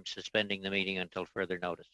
I'm suspending the meeting until further notice.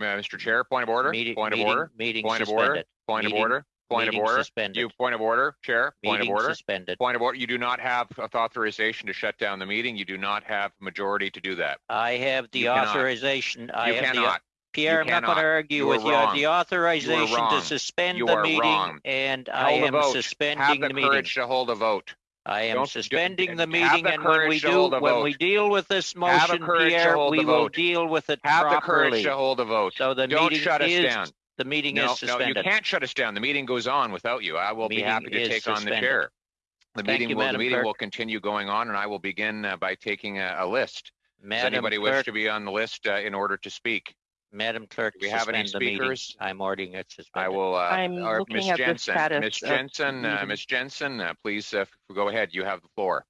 Uh, Mr. Chair, point of order, Meeting- point of meeting- order, Meeting point of order, suspended. point of Meeting- order, point of meeting order. suspended. You, point of order, Chair, point of Meeting order, suspended. point of order. You do not have authorization to shut down the meeting. You do not have majority to do that. I have the You cannot. authorization. I You have the, cannot. Pierre, I'm not going to argue You with are you. I have the authorization to wrong. suspend You the are meeting wrong. and I am vote. Have suspending the the meeting. courage to hold a vote. I am Don't- suspending the have meeting the and when we courage to do, hold a when we vote. deal with this motion, courage to Pierre, hold we the will vote. deal with it Have the courage properly. to hold a vote. So the Don't meeting shut us is, down. the meeting No, is no, you suspended. can't shut us down. The meeting goes on without you. I will be Meeting happy to is take on the suspended. chair. The Thank meeting you, will, the Madam meeting Clerk. will continue going on and I will begin uh, by taking a, a list. Does Madam anybody wish Clerk, to be on the list uh, in order to speak? Madam Clerk, Do we have any suspend the meeting. speakers? I'm ordering it I suspended. will, uh, I'm or looking Ms. at the Jensen, status Ms. of Jensen, uh, meeting. Ms. Jensen, uh, please, uh, go ahead. You have the floor.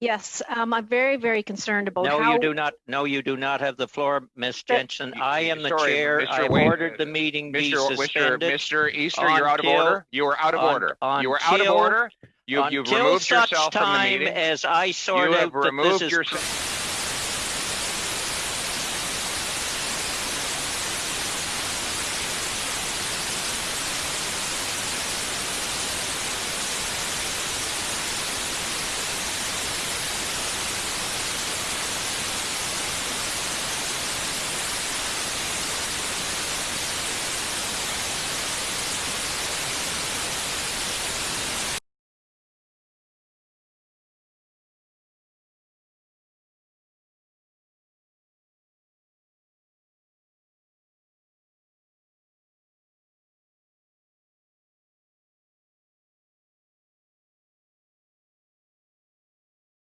Yes, um, I'm very, very concerned about No, how. you do not, no, you do not have the floor, Ms. But- Jensen. I am the Sorry, chair. Mr. I've Wade, ordered the meeting be Mr. Mr. suspended. Mr. Easter, you're out of until- order. You are out of un- order. You are out of until- order. You, you've Until removed such yourself from the time meeting. as I sort You have out that this removed is yourself.